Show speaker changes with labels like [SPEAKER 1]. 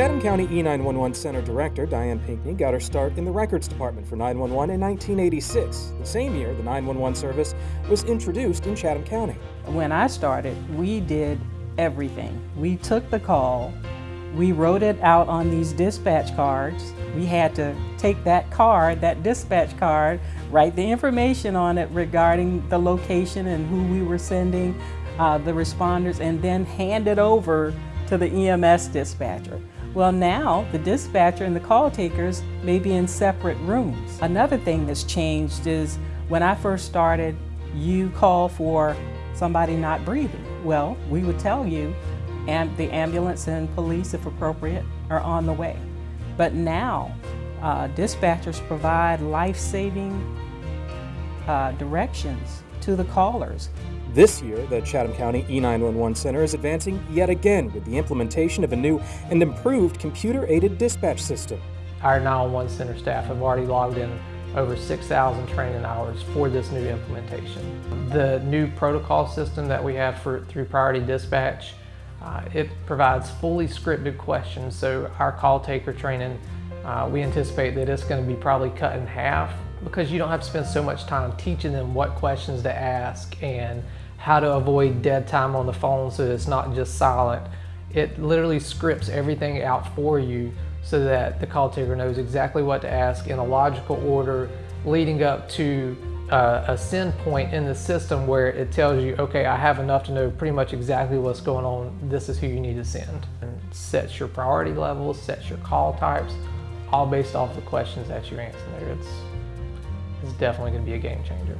[SPEAKER 1] Chatham County E911 Center Director Diane Pinkney got her start in the records department for 911 in 1986, the same year the 911 service was introduced in Chatham County.
[SPEAKER 2] When I started, we did everything. We took the call, we wrote it out on these dispatch cards. We had to take that card, that dispatch card, write the information on it regarding the location and who we were sending, uh, the responders, and then hand it over to the EMS dispatcher. Well now, the dispatcher and the call takers may be in separate rooms. Another thing that's changed is when I first started, you call for somebody not breathing. Well, we would tell you, and the ambulance and police, if appropriate, are on the way. But now, uh, dispatchers provide life-saving uh, directions to the callers.
[SPEAKER 1] This year, the Chatham County E911 Center is advancing yet again with the implementation of a new and improved computer-aided dispatch system.
[SPEAKER 3] Our 911 Center staff have already logged in over 6,000 training hours for this new implementation. The new protocol system that we have for, through Priority Dispatch, uh, it provides fully scripted questions, so our call taker training, uh, we anticipate that it's going to be probably cut in half because you don't have to spend so much time teaching them what questions to ask and how to avoid dead time on the phone so it's not just silent. It literally scripts everything out for you so that the call taker knows exactly what to ask in a logical order leading up to uh, a send point in the system where it tells you, okay, I have enough to know pretty much exactly what's going on. This is who you need to send. And sets your priority levels, sets your call types, all based off the questions that you're answering there. It's, it's definitely going to be a game changer.